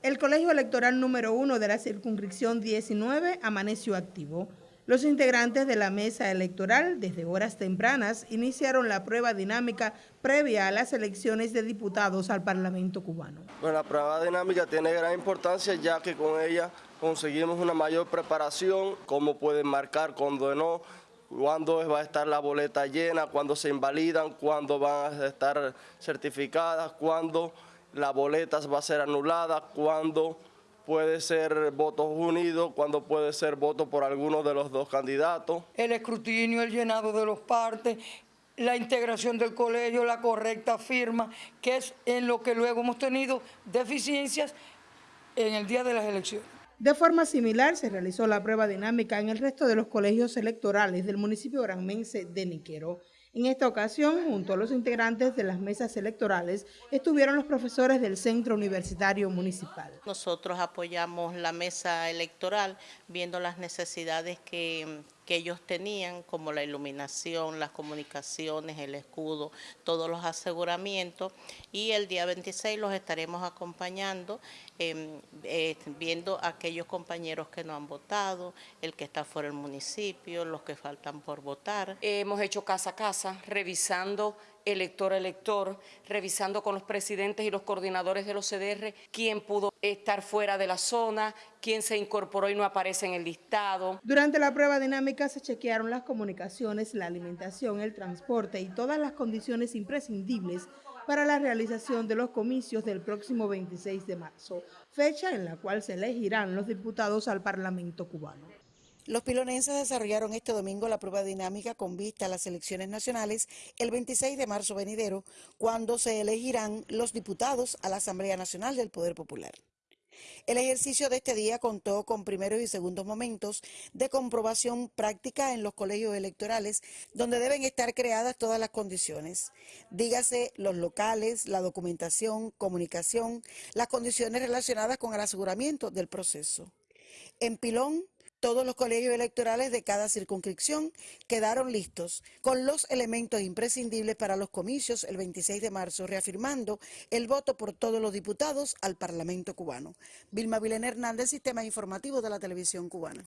El colegio electoral número uno de la circunscripción 19 amaneció activo. Los integrantes de la mesa electoral, desde horas tempranas, iniciaron la prueba dinámica previa a las elecciones de diputados al Parlamento cubano. Bueno, la prueba dinámica tiene gran importancia ya que con ella conseguimos una mayor preparación, cómo pueden marcar, cuándo no, cuándo va a estar la boleta llena, cuándo se invalidan, cuándo van a estar certificadas, cuándo la boleta va a ser anulada, cuándo puede ser votos unidos, cuando puede ser voto por alguno de los dos candidatos. El escrutinio, el llenado de los partes, la integración del colegio, la correcta firma, que es en lo que luego hemos tenido deficiencias en el día de las elecciones. De forma similar se realizó la prueba dinámica en el resto de los colegios electorales del municipio granmense de Niquero. En esta ocasión, junto a los integrantes de las mesas electorales, estuvieron los profesores del Centro Universitario Municipal. Nosotros apoyamos la mesa electoral viendo las necesidades que, que ellos tenían, como la iluminación, las comunicaciones, el escudo, todos los aseguramientos. Y el día 26 los estaremos acompañando, eh, eh, viendo aquellos compañeros que no han votado, el que está fuera del municipio, los que faltan por votar. Hemos hecho casa a casa, revisando elector a elector, revisando con los presidentes y los coordinadores de los CDR quién pudo estar fuera de la zona, quién se incorporó y no aparece en el listado. Durante la prueba dinámica se chequearon las comunicaciones, la alimentación, el transporte y todas las condiciones imprescindibles para la realización de los comicios del próximo 26 de marzo, fecha en la cual se elegirán los diputados al Parlamento cubano. Los pilonenses desarrollaron este domingo la prueba dinámica con vista a las elecciones nacionales el 26 de marzo venidero, cuando se elegirán los diputados a la Asamblea Nacional del Poder Popular. El ejercicio de este día contó con primeros y segundos momentos de comprobación práctica en los colegios electorales, donde deben estar creadas todas las condiciones. Dígase los locales, la documentación, comunicación, las condiciones relacionadas con el aseguramiento del proceso. En Pilón, todos los colegios electorales de cada circunscripción quedaron listos con los elementos imprescindibles para los comicios el 26 de marzo, reafirmando el voto por todos los diputados al Parlamento cubano. Vilma Vilena Hernández, Sistema Informativo de la Televisión Cubana.